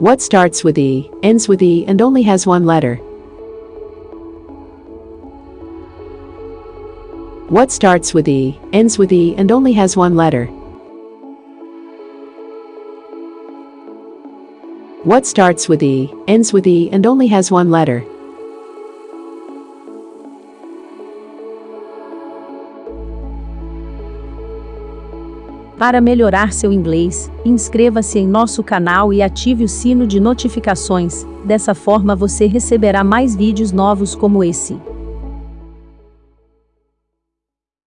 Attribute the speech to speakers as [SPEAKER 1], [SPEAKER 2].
[SPEAKER 1] What starts with E, ends with E, and only has one letter? What starts with E, ends with E, and only has one letter? What starts with E, ends with E, and only has one letter?
[SPEAKER 2] Para melhorar seu inglês, inscreva-se em nosso canal e ative o sino de notificações, dessa forma você receberá mais vídeos novos como esse.